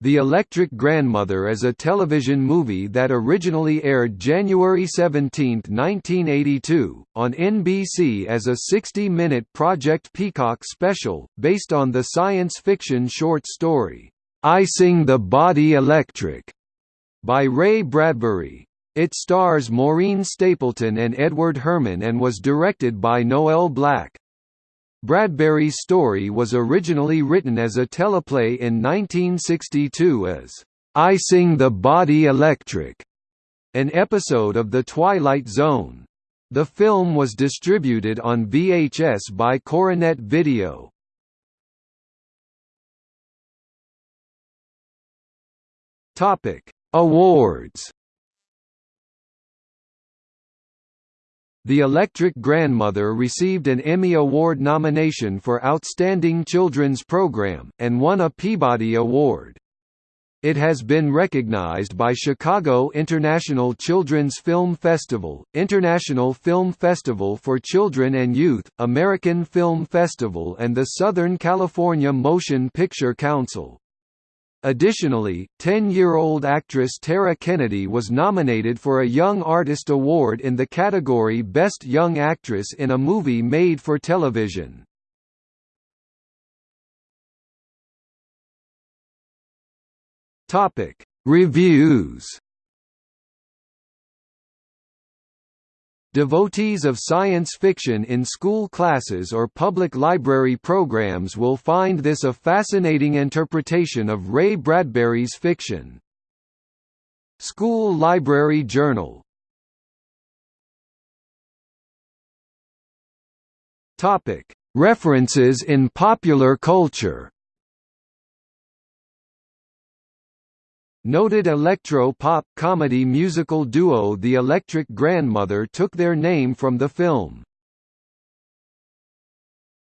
The Electric Grandmother is a television movie that originally aired January 17, 1982, on NBC as a 60-minute Project Peacock special, based on the science fiction short story, I Sing the Body Electric, by Ray Bradbury. It stars Maureen Stapleton and Edward Herrmann and was directed by Noel Black. Bradbury's story was originally written as a teleplay in 1962 as I Sing the Body Electric, an episode of The Twilight Zone. The film was distributed on VHS by Coronet Video. Topic: Awards The Electric Grandmother received an Emmy Award nomination for Outstanding Children's Program, and won a Peabody Award. It has been recognized by Chicago International Children's Film Festival, International Film Festival for Children and Youth, American Film Festival and the Southern California Motion Picture Council. Additionally, 10-year-old actress Tara Kennedy was nominated for a Young Artist Award in the category Best Young Actress in a Movie Made for Television. Reviews Devotees of science fiction in school classes or public library programs will find this a fascinating interpretation of Ray Bradbury's fiction. School Library Journal. References in popular culture Noted electro-pop comedy musical duo The Electric Grandmother took their name from the film.